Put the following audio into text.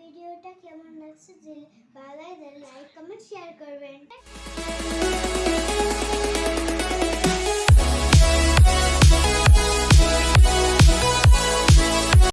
ভিডিওটা কেমন লাগছে যে ভালো লাগে লাইক কমেন্ট শেয়ার করবেন।